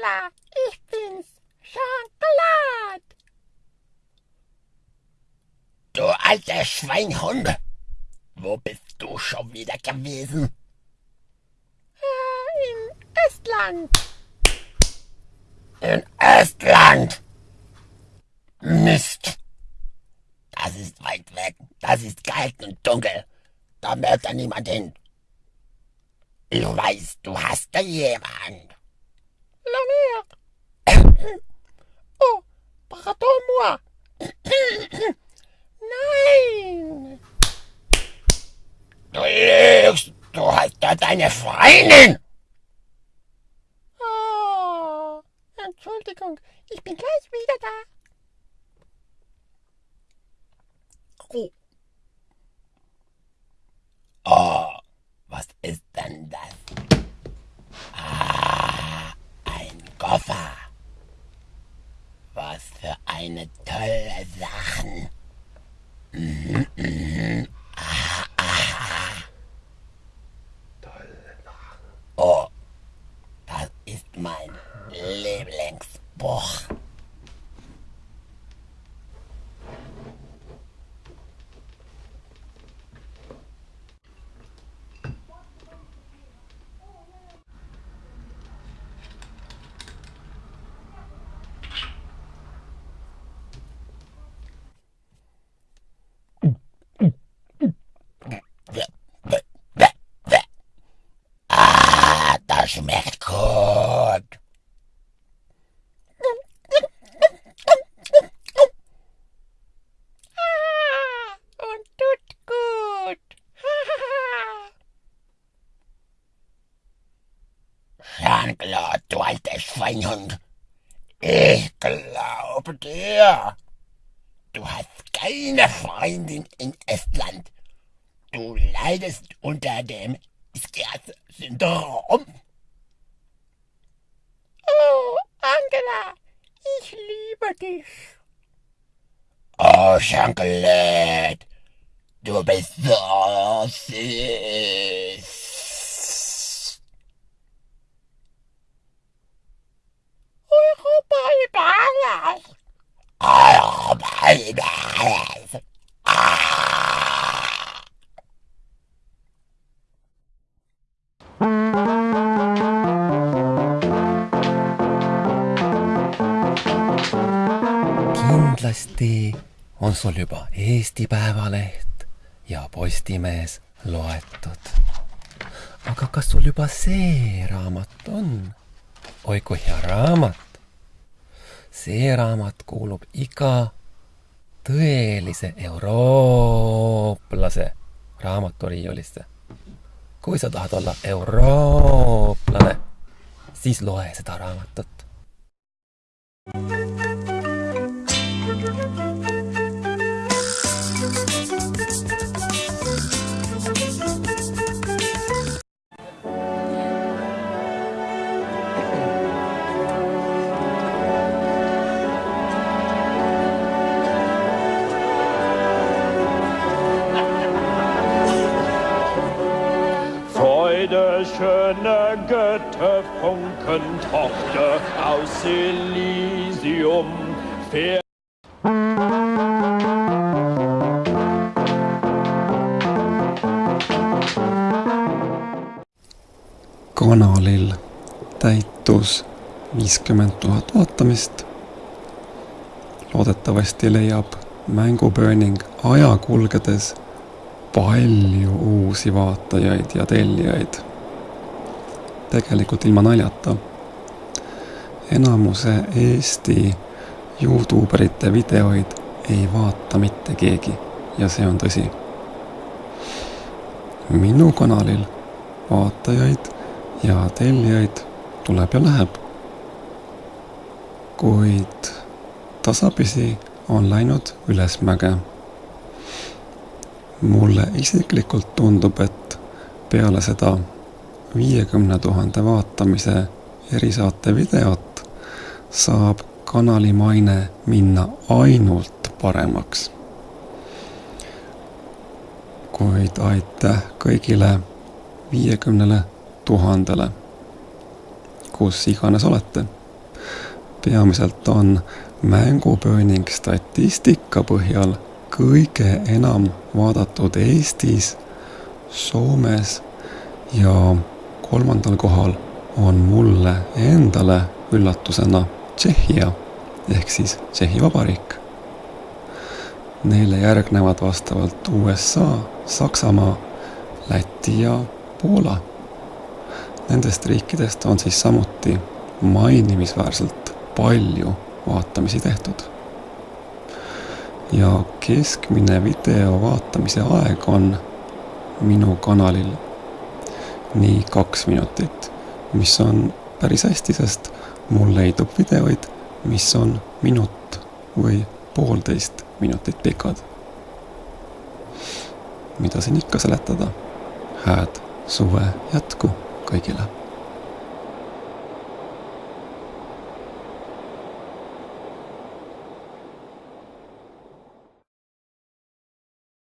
Schokolade. Ich bin's, Schokolade. Du alter Schweinhund. Wo bist du schon wieder gewesen? Äh, in Estland. In Estland. Mist. Das ist weit weg. Das ist kalt und dunkel. Da merkt da niemand hin. Ich weiß, du hast da jemand. Lange Oh, pardon-moi. Nein. Du lügst, du hast da deine Freundin. Oh, Entschuldigung, ich bin gleich wieder da. Oh. Oh, was ist denn das? Ah, ein Koffer. Was für eine tolle Sachen. Mhm, mhm. Ah, ah. Tolle Sachen. Oh, das ist mein Lieblingsbuch. Ah, das schmeckt gut. Ah, und tut gut. Jean-Claude, du alter Schweinhund. Ich glaube dir. Du hast keine Freundin in Estland. Du leidest unter dem Skers-Syndrom. oh, Angela, ich liebe dich. Oh, Jean-Claude, du bist so süß. Europa über alles. Oh, kindlasti on sul juba Eesti Päevaleht ja Postimees loetud. aga kas sul juba see raamat on? oi kui hea raamat! see raamat kuulub iga tõelise eurooplase raamaturiiulisse. kui sa tahad olla eurooplane, siis loe seda raamatut. Freude, schöne Götte, Funkentochter aus Elysium. Fair kanalil täitus viiskümmend tuhat vaatamist. loodetavasti leiab mängu Burning aja kulgedes palju uusi vaatajaid ja tellijaid. tegelikult ilma naljata. enamuse Eesti Youtube erite videoid ei vaata mitte keegi ja see on tõsi. minu kanalil vaatajaid ja tellijaid tuleb ja läheb. kuid tasapisi on läinud ülesmäge. Mulle isiklikult tundub, et peale seda viiekümne tuhande vaatamise erisaate videot saab kanali maine minna ainult paremaks. kuid aitäh kõigile viiekümnele tuhandele, kus iganes olete. peamiselt on mängupööning statistika põhjal kõige enam vaadatud Eestis, Soomes ja kolmandal kohal on mulle endale üllatusena Tšehhia ehk siis Tšehhi Vabariik. Neile järgnevad vastavalt USA, Saksamaa, Läti ja Poola. Nendest riikidest on siis samuti mainimisväärselt palju vaatamisi tehtud. Ja keskmine video vaatamise aeg on minu kanalil nii kaks minutit, mis on päris hästi, sest mul leidub videoid, mis on minut või poolteist minutit pikad. mida siin ikka seletada? hääd suve jätku kõigile